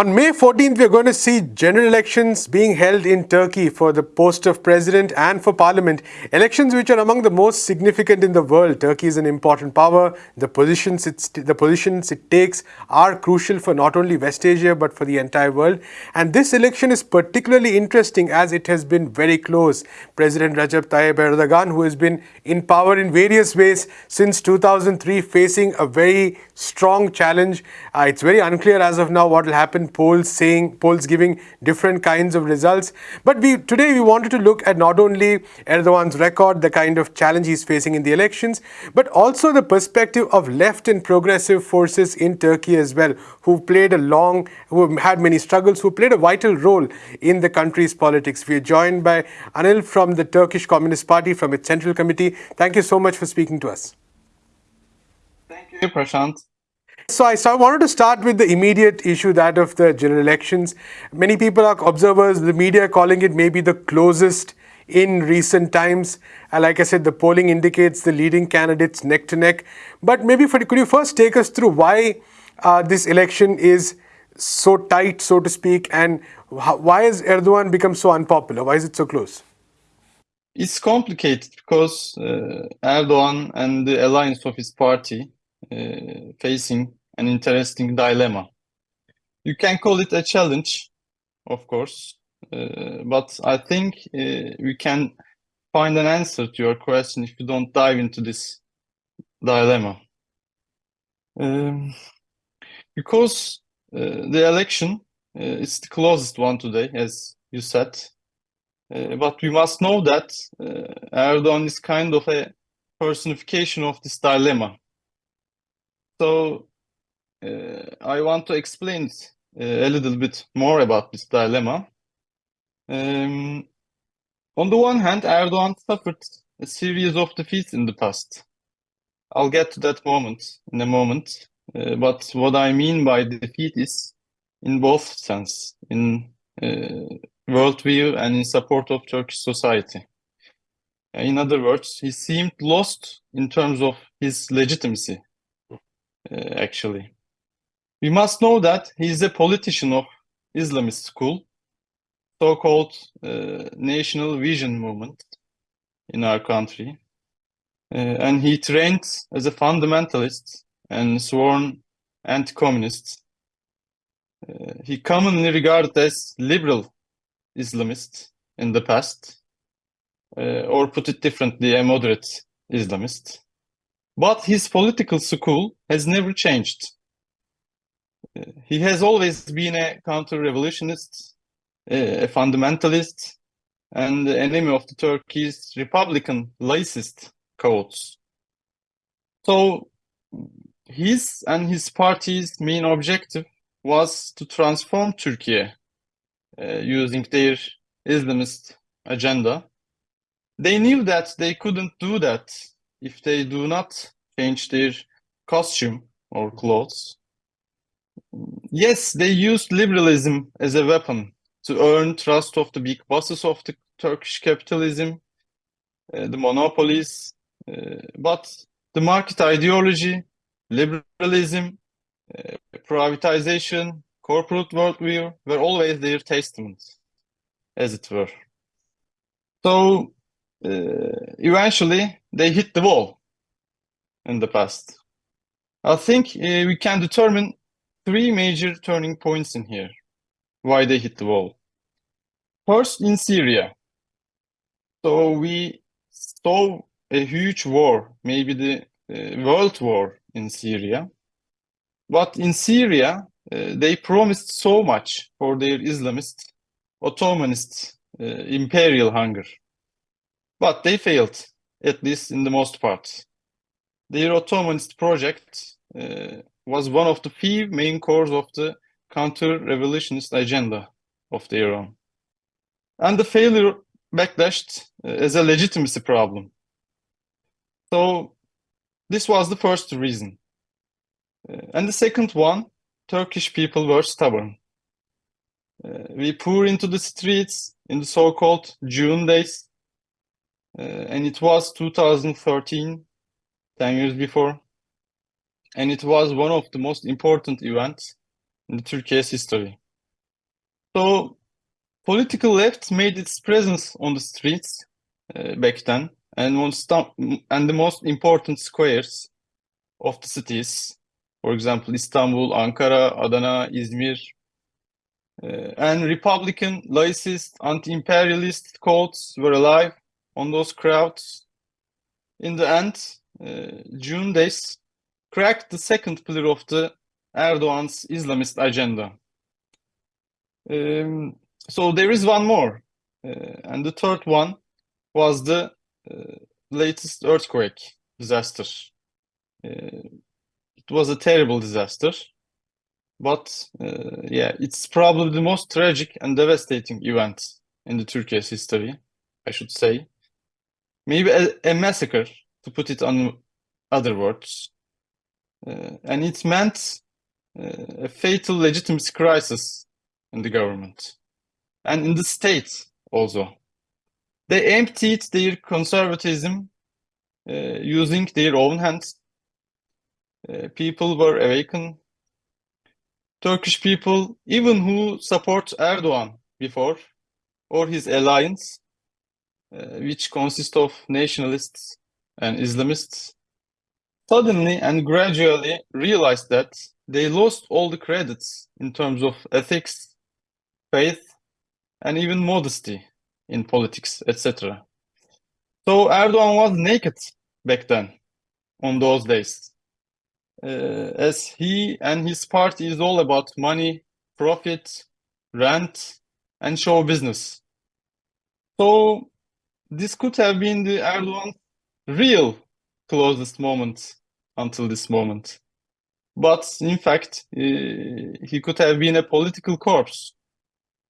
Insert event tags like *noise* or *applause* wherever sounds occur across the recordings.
On May 14th, we're going to see general elections being held in Turkey for the post of president and for parliament. Elections which are among the most significant in the world. Turkey is an important power. The positions, the positions it takes are crucial for not only West Asia but for the entire world. And this election is particularly interesting as it has been very close. President Recep Tayyip Erdogan, who has been in power in various ways since 2003, facing a very strong challenge. Uh, it's very unclear as of now what will happen polls saying, polls giving different kinds of results. But we today we wanted to look at not only Erdogan's record, the kind of challenge he's facing in the elections, but also the perspective of left and progressive forces in Turkey as well, who played a long, who had many struggles, who played a vital role in the country's politics. We are joined by Anil from the Turkish Communist Party, from its Central Committee. Thank you so much for speaking to us. Thank you, Prashant. So I, wanted to start with the immediate issue, that of the general elections. Many people are observers, the media calling it maybe the closest in recent times. Like I said, the polling indicates the leading candidates neck to neck. But maybe for, could you first take us through why uh, this election is so tight, so to speak, and how, why has Erdogan become so unpopular? Why is it so close? It's complicated because uh, Erdogan and the alliance of his party uh, facing an interesting dilemma. You can call it a challenge, of course, uh, but I think uh, we can find an answer to your question if you don't dive into this dilemma. Um, because uh, the election uh, is the closest one today, as you said, uh, but we must know that Erdogan is kind of a personification of this dilemma. So uh, I want to explain uh, a little bit more about this dilemma. Um, on the one hand, Erdogan suffered a series of defeats in the past. I'll get to that moment in a moment. Uh, but what I mean by defeat is in both sense, in uh, worldview and in support of Turkish society. In other words, he seemed lost in terms of his legitimacy uh, actually. We must know that he is a politician of Islamist school, so-called uh, National Vision Movement in our country. Uh, and he trained as a fundamentalist and sworn anti-communist. Uh, he commonly regarded as liberal Islamist in the past, uh, or put it differently, a moderate Islamist. But his political school has never changed. He has always been a counter-revolutionist, a fundamentalist, and the enemy of the Turkey's Republican laicist codes. So his and his party's main objective was to transform Turkey uh, using their Islamist agenda. They knew that they couldn't do that if they do not change their costume or clothes. Yes, they used liberalism as a weapon to earn trust of the big bosses of the Turkish capitalism, uh, the monopolies, uh, but the market ideology, liberalism, uh, privatization, corporate worldview were always their testaments, as it were. So uh, eventually they hit the wall in the past. I think uh, we can determine three major turning points in here, why they hit the wall. First, in Syria. So we saw a huge war, maybe the uh, world war in Syria. But in Syria, uh, they promised so much for their Islamist, Ottomanist, uh, imperial hunger. But they failed, at least in the most part. Their Ottomanist project uh, was one of the few main cores of the counter-revolutionist agenda of their own. And the failure backlashed uh, as a legitimacy problem. So this was the first reason. Uh, and the second one, Turkish people were stubborn. Uh, we pour into the streets in the so-called June days uh, and it was 2013, 10 years before. And it was one of the most important events in Turkey's history. So political left made its presence on the streets uh, back then and and the most important squares of the cities. For example, Istanbul, Ankara, Adana, Izmir, uh, and Republican, laicist, anti-imperialist codes were alive on those crowds. In the end, uh, June days cracked the second pillar of the Erdogan's Islamist agenda. Um, so there is one more, uh, and the third one was the uh, latest earthquake disaster. Uh, it was a terrible disaster, but uh, yeah, it's probably the most tragic and devastating event in the Turkey's history, I should say. Maybe a, a massacre, to put it on other words. Uh, and it meant uh, a fatal legitimacy crisis in the government and in the state also. They emptied their conservatism uh, using their own hands. Uh, people were awakened. Turkish people, even who support Erdogan before, or his alliance, uh, which consists of nationalists and Islamists, suddenly and gradually realized that they lost all the credits in terms of ethics, faith, and even modesty in politics, etc. So Erdogan was naked back then, on those days, uh, as he and his party is all about money, profit, rent, and show business. So this could have been the Erdogan real closest moment until this moment. But in fact, he could have been a political corpse,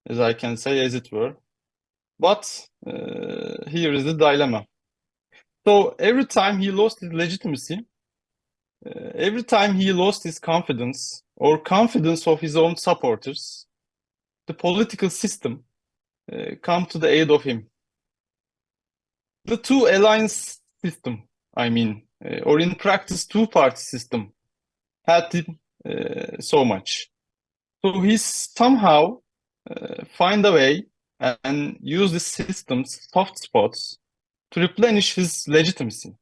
as I can say, as it were. But uh, here is the dilemma. So every time he lost his legitimacy, uh, every time he lost his confidence or confidence of his own supporters, the political system uh, come to the aid of him. The two alliance system, I mean, uh, or in practice, two-party system, helped him uh, so much. So he somehow uh, find a way and use the system's soft spots to replenish his legitimacy.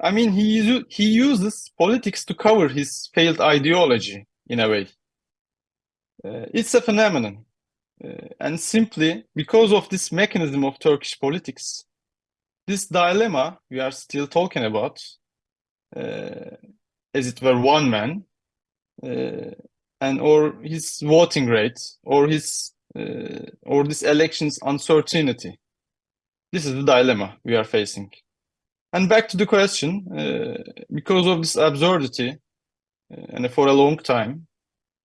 I mean, he, he uses politics to cover his failed ideology in a way. Uh, it's a phenomenon. Uh, and simply because of this mechanism of Turkish politics, this dilemma we are still talking about, uh, as it were one man, uh, and or his voting rate, or his uh, or this election's uncertainty. This is the dilemma we are facing. And back to the question, uh, because of this absurdity, uh, and for a long time,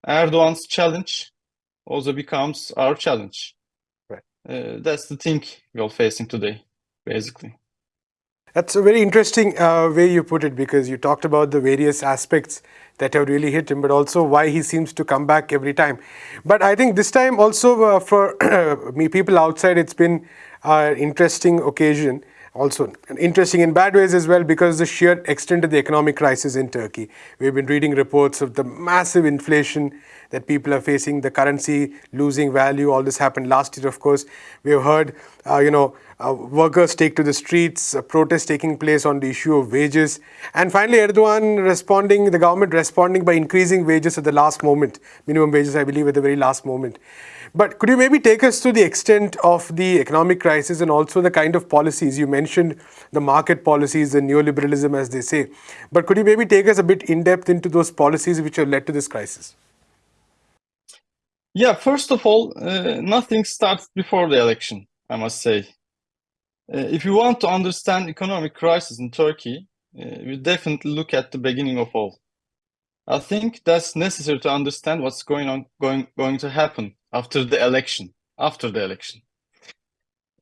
Erdogan's challenge also becomes our challenge. Right. Uh, that's the thing we're facing today, basically. That's a very interesting uh, way you put it because you talked about the various aspects that have really hit him, but also why he seems to come back every time. But I think this time also uh, for *clears throat* me, people outside, it's been an interesting occasion also interesting in bad ways as well because the sheer extent of the economic crisis in Turkey. We've been reading reports of the massive inflation that people are facing, the currency losing value. All this happened last year, of course. We have heard, uh, you know, uh, workers take to the streets, protests taking place on the issue of wages. And finally, Erdogan responding, the government responding by increasing wages at the last moment, minimum wages, I believe, at the very last moment. But could you maybe take us to the extent of the economic crisis and also the kind of policies? You mentioned the market policies, the neoliberalism, as they say. But could you maybe take us a bit in depth into those policies which have led to this crisis? Yeah, first of all, uh, nothing starts before the election, I must say. Uh, if you want to understand economic crisis in Turkey, uh, we definitely look at the beginning of all. I think that's necessary to understand what's going on, going, going to happen after the election. After the election,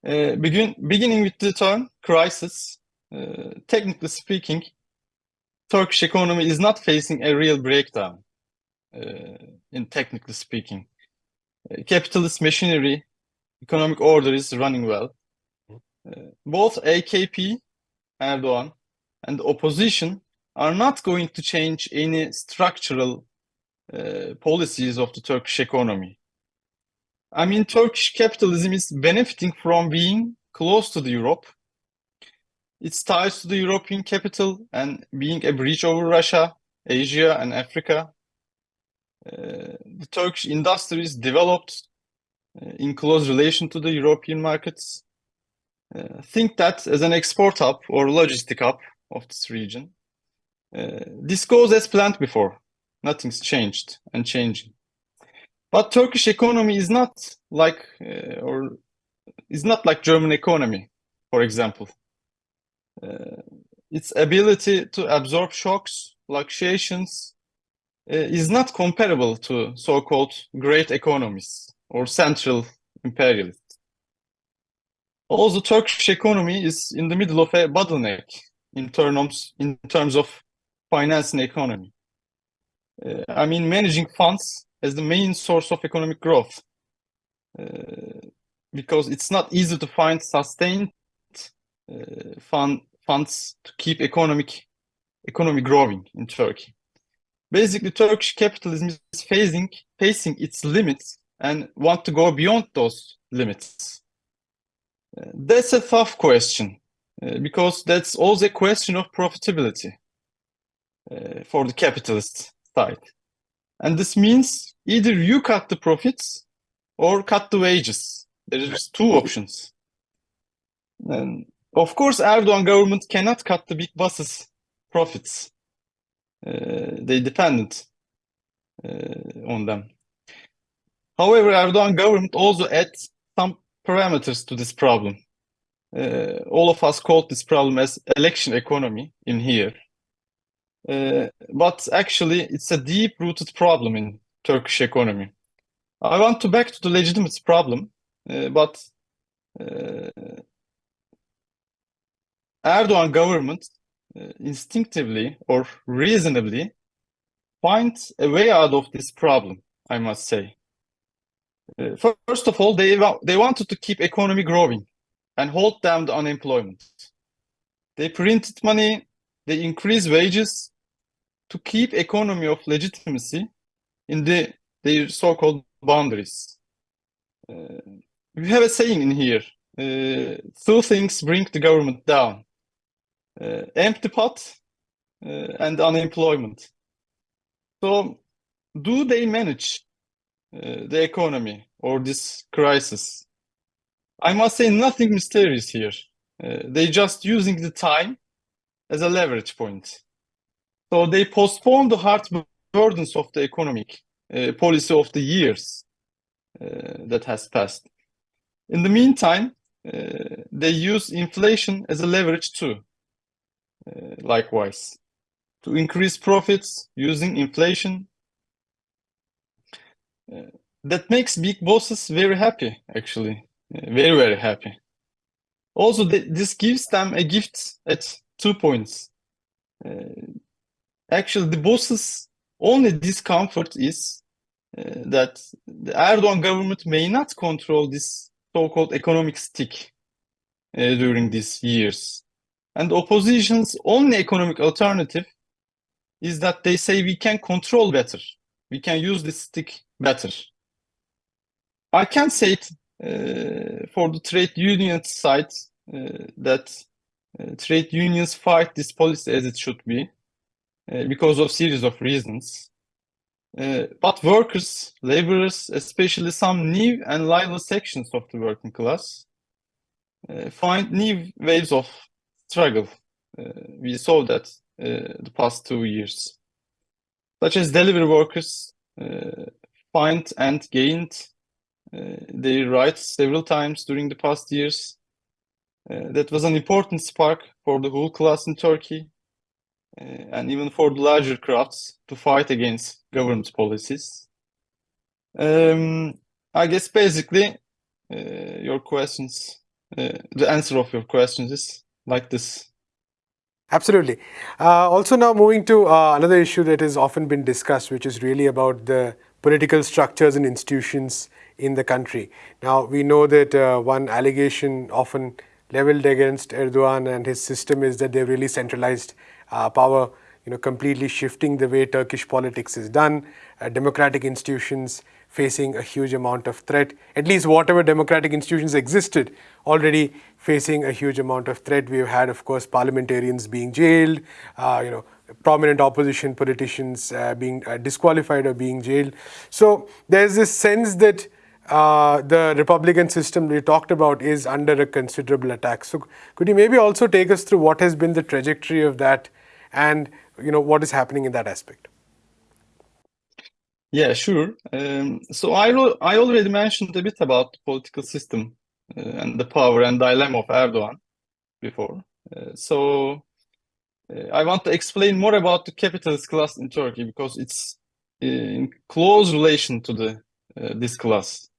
uh, begin, beginning with the term crisis. Uh, technically speaking, Turkish economy is not facing a real breakdown. Uh, in technically speaking, uh, capitalist machinery, economic order is running well. Uh, both AKP, Erdogan, and the opposition are not going to change any structural uh, policies of the Turkish economy. I mean, Turkish capitalism is benefiting from being close to the Europe. Its ties to the European capital and being a bridge over Russia, Asia, and Africa. Uh, the Turkish industry is developed uh, in close relation to the European markets. Uh, think that as an export hub or logistic hub of this region. Uh, this goes as planned before. Nothing's changed and changing. But Turkish economy is not like uh, or is not like German economy, for example. Uh, its ability to absorb shocks, fluctuations, uh, is not comparable to so-called great economies or central imperialists. Also, Turkish economy is in the middle of a bottleneck in terms in terms of finance and economy. Uh, I mean, managing funds as the main source of economic growth uh, because it's not easy to find sustained uh, fund, funds to keep economic economy growing in Turkey. Basically, Turkish capitalism is facing facing its limits and want to go beyond those limits. Uh, that's a tough question uh, because that's also a question of profitability uh, for the capitalist side. And this means either you cut the profits or cut the wages. There's two options. And of course, Erdogan government cannot cut the big bosses' profits. Uh, they dependent uh, on them. However, Erdogan government also adds some parameters to this problem. Uh, all of us call this problem as election economy in here. Uh, but actually, it's a deep-rooted problem in Turkish economy. I want to back to the legitimate problem, uh, but uh, Erdogan government uh, instinctively or reasonably finds a way out of this problem, I must say. Uh, first of all, they, they wanted to keep economy growing and hold down the unemployment. They printed money, they increased wages, to keep economy of legitimacy in the their so-called boundaries. Uh, we have a saying in here, uh, two things bring the government down, uh, empty pot uh, and unemployment. So do they manage uh, the economy or this crisis? I must say nothing mysterious here. Uh, they just using the time as a leverage point. So they postponed the hard burdens of the economic uh, policy of the years uh, that has passed. In the meantime, uh, they use inflation as a leverage too, uh, likewise, to increase profits using inflation. Uh, that makes big bosses very happy, actually, uh, very, very happy. Also, this gives them a gift at two points actually the boss's only discomfort is uh, that the Erdogan government may not control this so-called economic stick uh, during these years. And opposition's only economic alternative is that they say we can control better. We can use this stick better. I can say it uh, for the trade union side uh, that uh, trade unions fight this policy as it should be. Uh, because of series of reasons. Uh, but workers, laborers, especially some new and lively sections of the working class, uh, find new waves of struggle. we saw that the past two years. Such as delivery workers find and gained uh, their rights several times during the past years. Uh, that was an important spark for the whole class in Turkey. Uh, and even for the larger crafts to fight against government policies. Um, I guess basically uh, your questions, uh, the answer of your questions is like this. Absolutely. Uh, also now moving to uh, another issue that has often been discussed, which is really about the political structures and institutions in the country. Now we know that uh, one allegation often leveled against Erdogan and his system is that they've really centralized power, you know, completely shifting the way Turkish politics is done, uh, democratic institutions facing a huge amount of threat. At least whatever democratic institutions existed already facing a huge amount of threat. We've had, of course, parliamentarians being jailed, uh, you know, prominent opposition politicians uh, being uh, disqualified or being jailed. So there's this sense that uh, the Republican system we talked about is under a considerable attack. So could you maybe also take us through what has been the trajectory of that and you know what is happening in that aspect? Yeah, sure. Um, so I, I already mentioned a bit about the political system uh, and the power and dilemma of Erdogan before. Uh, so uh, I want to explain more about the capitalist class in Turkey because it's in close relation to the this class.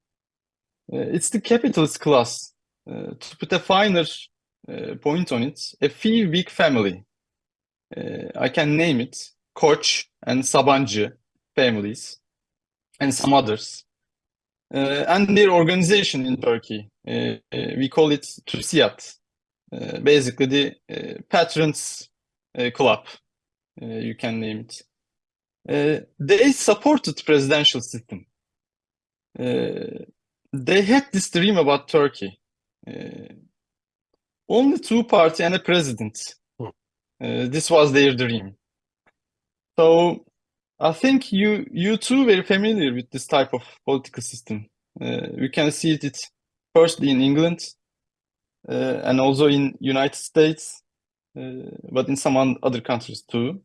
it's the capitalist class. to put a finer point on it, a few big family. I can name it Koç and Sabancı families and some others. Uh, and their organization in Turkey, uh, we call it TÜSİAD, uh, basically the patrons club, you can name it. they supported presidential system. they had this dream about Turkey. only two party and a president. Hmm. this was their dream. So I think you you too very familiar with this type of political system. Uh, we can see it firstly in England uh, and also in United States, uh, but in some other countries too.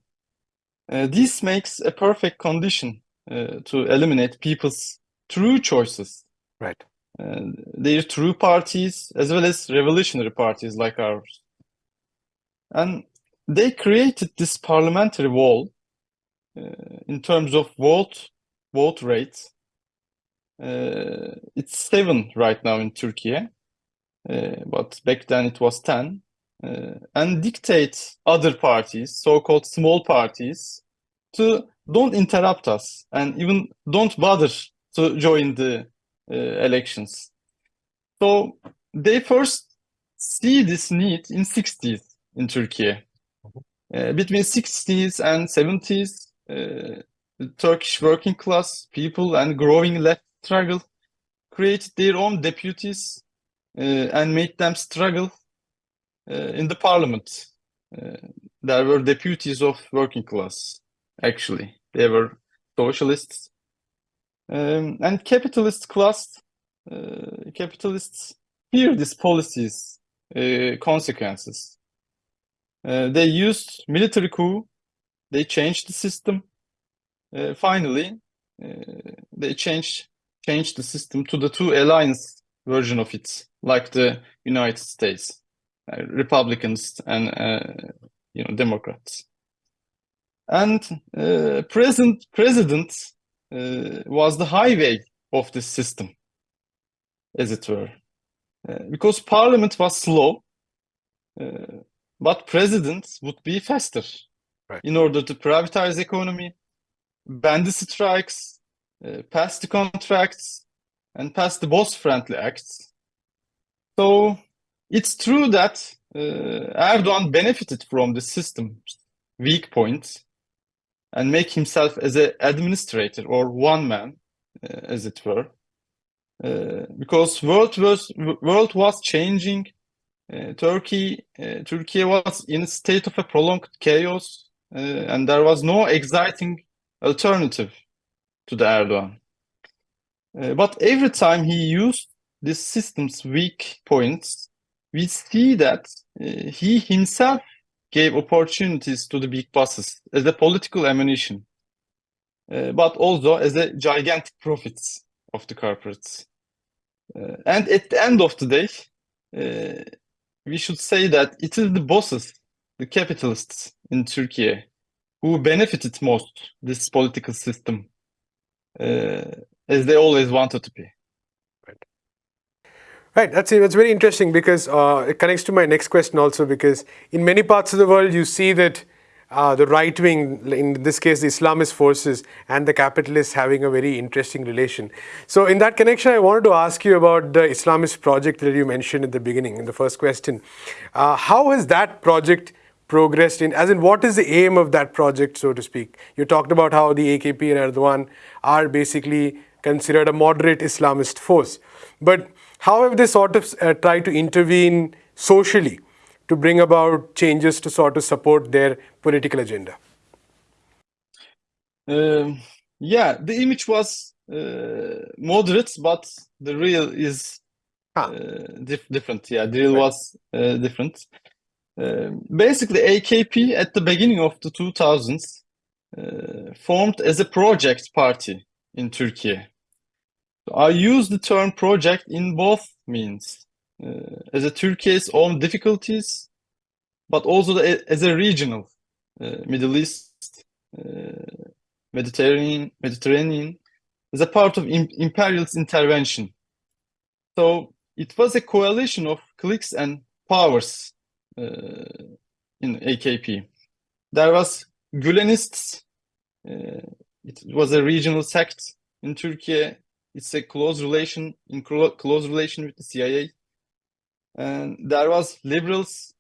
Uh, this makes a perfect condition uh, to eliminate people's true choices. Right. their true parties as well as revolutionary parties like ours. And they created this parliamentary wall uh, in terms of vote vote rate, uh, it's seven right now in Turkey, uh, but back then it was ten. and dictate other parties, so-called small parties, to don't interrupt us and even don't bother to join the uh, elections. So they first see this need in 60s in Turkey. Uh, between 60s and 70s, uh, the Turkish working class people and growing left struggle created their own deputies uh, and made them struggle in the parliament. there were deputies of working class, actually. They were socialists. Um, and capitalist class, capitalists fear these policies consequences. Uh, they used military coup they changed the system. Uh, finally, uh, they changed changed the system to the two alliance version of it, like the United States, uh, Republicans and uh, you know Democrats. And uh, present president uh, was the highway of this system, as it were, because Parliament was slow, but presidents would be faster right. in order to privatize economy, ban the strikes, uh, pass the contracts, and pass the boss-friendly acts. So it's true that uh, Erdogan benefited from the system's weak points and make himself as an administrator or one man, uh, as it were. Uh, because world was world was changing, Turkey Turkey was in a state of a prolonged chaos and there was no exciting alternative to the Erdogan. But every time he used this system's weak points, we see that he himself gave opportunities to the big bosses as a political ammunition, uh, but also as a gigantic profits of the corporates. Uh, and at the end of the day, uh, we should say that it is the bosses, the capitalists, in Turkey who benefited most this political system uh, as they always wanted to be. Right. Right, that's, that's very interesting because uh, it connects to my next question also because in many parts of the world you see that uh, the right wing, in this case the Islamist forces and the capitalists having a very interesting relation. So in that connection I wanted to ask you about the Islamist project that you mentioned at the beginning, in the first question. Uh, how has that project progressed in, as in what is the aim of that project, so to speak? You talked about how the AKP and Erdogan are basically considered a moderate Islamist force. But how have they sort of uh, tried to intervene socially to bring about changes to sort of support their political agenda? Um, yeah, the image was uh, moderate, but the real is uh, dif different. Yeah, the real right. was uh, different. Um, basically, AKP at the beginning of the 2000s uh, formed as a project party in Turkey. So I use the term project in both means, as a Turkey's own difficulties, but also the, as a regional uh, Middle East, uh, Mediterranean, Mediterranean, as a part of imperialist intervention. So it was a coalition of cliques and powers uh, in AKP. There was Gülenists. Uh, it was a regional sect in Turkey. It's a close relation in close relation with the CIA. And there was liberals,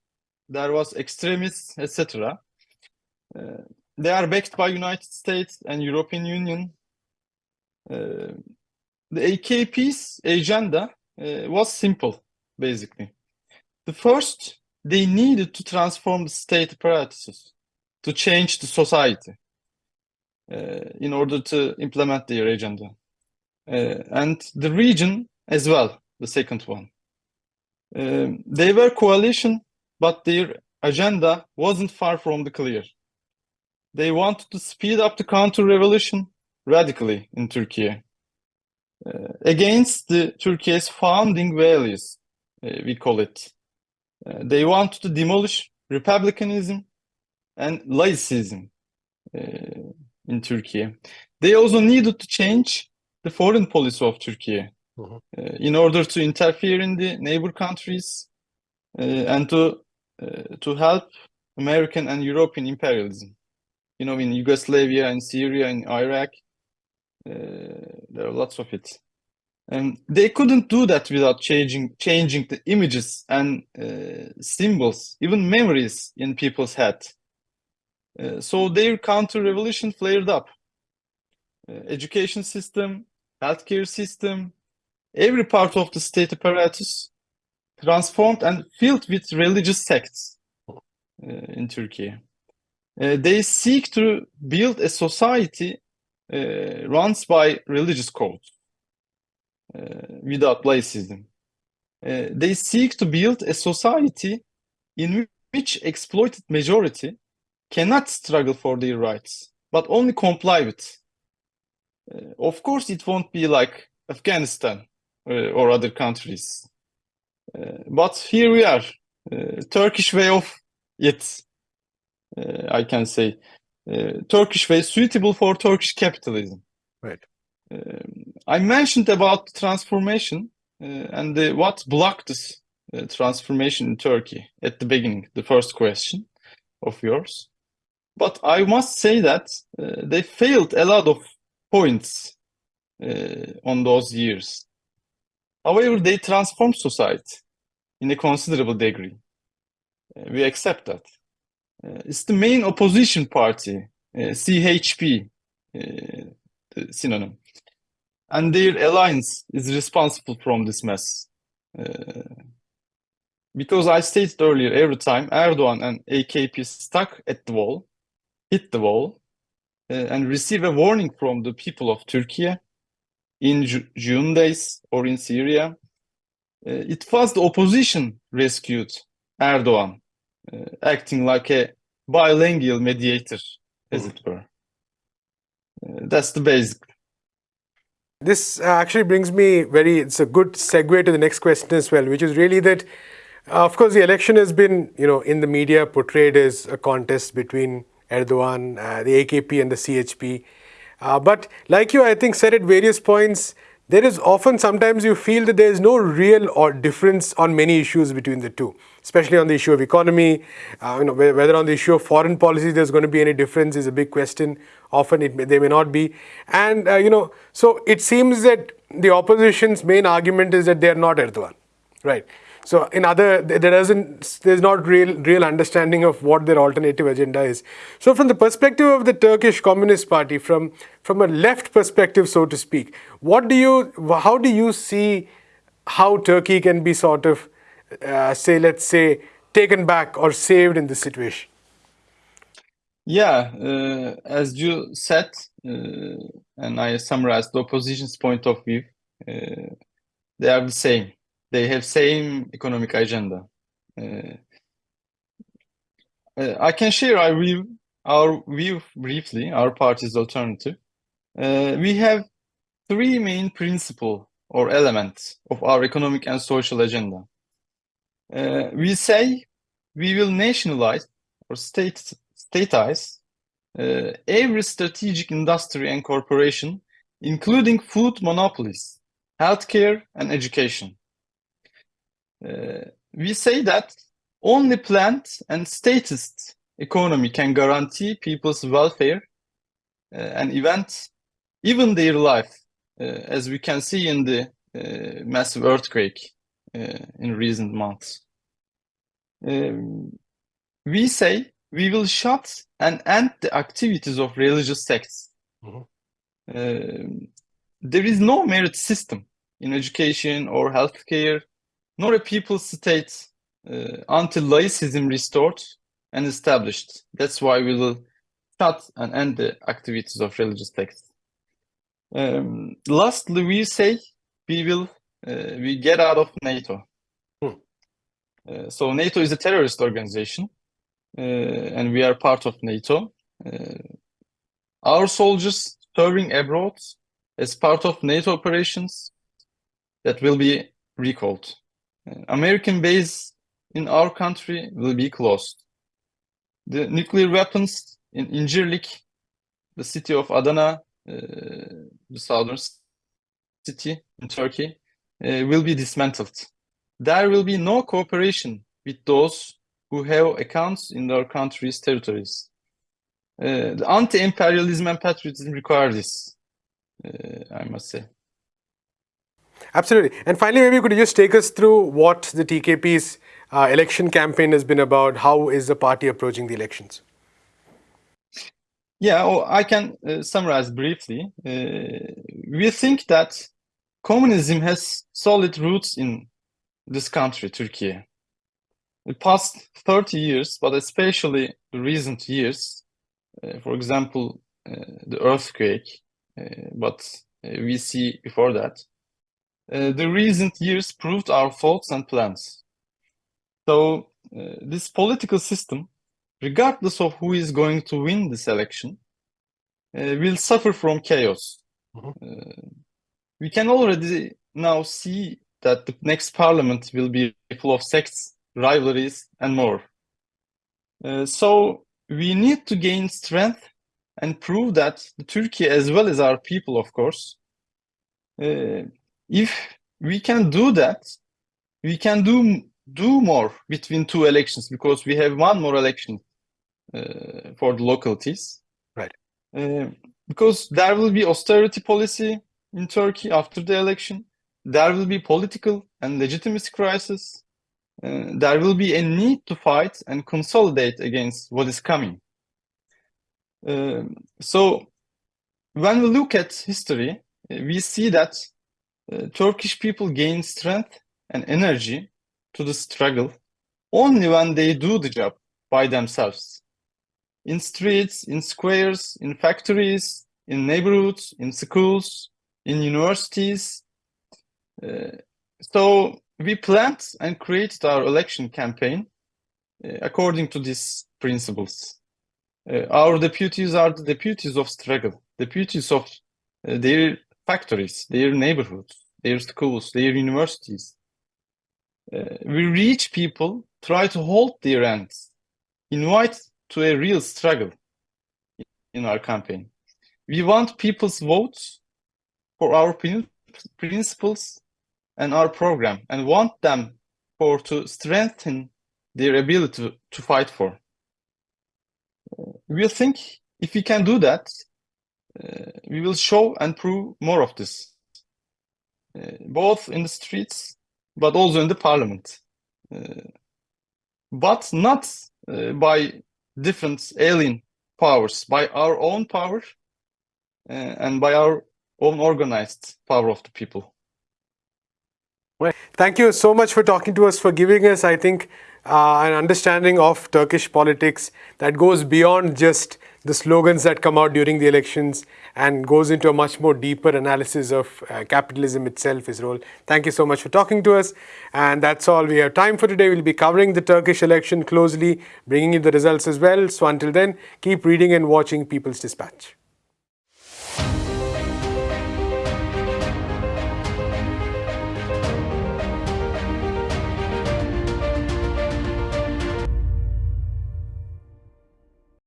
there was extremists, etc. Uh, they are backed by United States and European Union. Uh, the AKP's agenda uh, was simple, basically. The first, they needed to transform the state apparatus to change the society uh, in order to implement their agenda. Uh, and the region as well, the second one. They were coalition, but their agenda wasn't far from the clear. They wanted to speed up the counter-revolution radically in Turkey uh, against the Turkey's founding values, uh, we call it. Uh, they wanted to demolish republicanism and laicism uh, in Turkey. They also needed to change the foreign policy of Turkey uh in order to interfere in the neighbor countries uh, and to to help American and European imperialism. You know, in Yugoslavia and Syria and Iraq, there are lots of it. And they couldn't do that without changing changing the images and uh, symbols, even memories in people's head. Uh, so their counter-revolution flared up. Uh, education system, healthcare system, every part of the state apparatus transformed and filled with religious sects uh, in Turkey. Uh, they seek to build a society uh, runs by religious codes without laicism. they seek to build a society in which exploited majority cannot struggle for their rights, but only comply with. Uh, of course, it won't be like Afghanistan uh, or other countries. Uh, but here we are, uh, Turkish way of it, uh, I can say. Uh, Turkish way suitable for Turkish capitalism. Right. Um, I mentioned about transformation and the, what blocked this transformation in Turkey at the beginning, the first question of yours. But I must say that uh, they failed a lot of points uh, on those years. However, they transform society in a considerable degree. Uh, we accept that. Uh, it's the main opposition party, uh, CHP, uh, synonym. And their alliance is responsible from this mess. because I stated earlier, every time Erdogan and AKP stuck at the wall, hit the wall uh, and receive a warning from the people of Turkey in Ju June days or in Syria. Uh, it was the opposition rescued Erdogan, uh, acting like a bilingual mediator, as mm. it were. Uh, that's the basic. This actually brings me very, it's a good segue to the next question as well, which is really that, uh, of course, the election has been, you know, in the media portrayed as a contest between Erdogan, uh, the AKP and the CHP. Uh, but like you, I think, said at various points, there is often sometimes you feel that there is no real or difference on many issues between the two, especially on the issue of economy, uh, you know, whether on the issue of foreign policy there's going to be any difference is a big question. Often it may, they may not be. And, uh, you know, so it seems that the opposition's main argument is that they are not Erdogan. Right. So in other, there doesn't, there's not real, real understanding of what their alternative agenda is. So from the perspective of the Turkish Communist Party, from from a left perspective, so to speak, what do you, how do you see how Turkey can be sort of, uh, say, let's say, taken back or saved in this situation? Yeah, uh, as you said, uh, and I summarized the opposition's point of view, uh, they are the same they have same economic agenda. Uh, uh, I can share our view, our view briefly, our party's alternative. Uh, we have three main principle or elements of our economic and social agenda. Uh, we say we will nationalize or state statize uh, every strategic industry and corporation, including food monopolies, healthcare, and education. Uh, we say that only planned and statist economy can guarantee people's welfare uh, and event, even their life, uh, as we can see in the uh, massive earthquake uh, in recent months. Um, we say we will shut and end the activities of religious sects. Mm -hmm. there is no merit system in education or healthcare nor a people state uh, until laicism restored and established. That's why we will shut and end the activities of religious texts. Um, lastly, we say we will uh, we get out of NATO. Hmm. Uh, so NATO is a terrorist organization, uh, and we are part of NATO. Uh, our soldiers serving abroad as part of NATO operations that will be recalled. American base in our country will be closed. The nuclear weapons in Incirlik, the city of Adana, uh, the southern city in Turkey, uh, will be dismantled. There will be no cooperation with those who have accounts in their country's territories. Uh, the anti-imperialism and patriotism require this, uh, I must say. Absolutely. And finally, maybe you could you just take us through what the TKP's uh, election campaign has been about? How is the party approaching the elections? Yeah, well, I can uh, summarize briefly. Uh, we think that communism has solid roots in this country, Turkey. The past 30 years, but especially the recent years, uh, for example, uh, the earthquake, uh, but we see before that, uh, the recent years proved our faults and plans. So uh, this political system, regardless of who is going to win this election, uh, will suffer from chaos. Mm -hmm. we can already now see that the next parliament will be full of sects, rivalries, and more. Uh, so we need to gain strength and prove that Turkey, as well as our people, of course, uh, if we can do that, we can do do more between two elections because we have one more election uh, for the localities. Right. Uh, because there will be austerity policy in Turkey after the election. There will be political and legitimacy crisis. Uh, there will be a need to fight and consolidate against what is coming. Um, so when we look at history, we see that uh, Turkish people gain strength and energy to the struggle only when they do the job by themselves. In streets, in squares, in factories, in neighborhoods, in schools, in universities. Uh, so we planned and created our election campaign uh, according to these principles. Uh, our deputies are the deputies of struggle, deputies of uh, their factories, their neighborhoods, their schools, their universities. Uh, we reach people, try to hold their ends, invite to a real struggle in our campaign. We want people's votes for our principles and our program and want them for to strengthen their ability to, to fight for. Uh, we think if we can do that, we will show and prove more of this, uh, both in the streets but also in the parliament. Uh, but not uh, by different alien powers, by our own power and by our own organized power of the people. Well, thank you so much for talking to us, for giving us, I think, uh, an understanding of Turkish politics that goes beyond just the slogans that come out during the elections and goes into a much more deeper analysis of uh, capitalism itself, its role. Thank you so much for talking to us. And that's all we have time for today. We'll be covering the Turkish election closely, bringing you the results as well. So until then, keep reading and watching People's Dispatch.